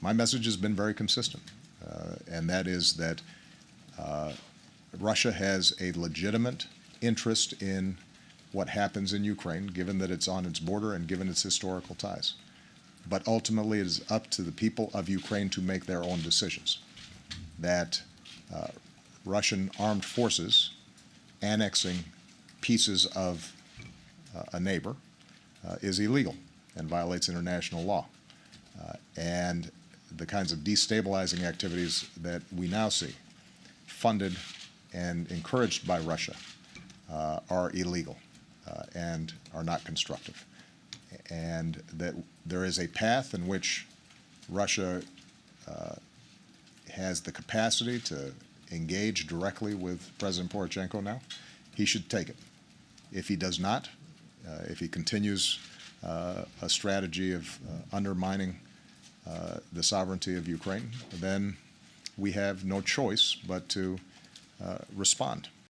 My message has been very consistent, uh, and that is that uh, Russia has a legitimate interest in what happens in Ukraine, given that it's on its border and given its historical ties. But ultimately, it is up to the people of Ukraine to make their own decisions. That uh, Russian armed forces annexing pieces of uh, a neighbor uh, is illegal and violates international law. And the kinds of destabilizing activities that we now see, funded and encouraged by Russia, uh, are illegal uh, and are not constructive. And that there is a path in which Russia uh, has the capacity to engage directly with President Poroshenko now. He should take it. If he does not, uh, if he continues uh, a strategy of uh, undermining uh, the sovereignty of Ukraine, then we have no choice but to uh, respond.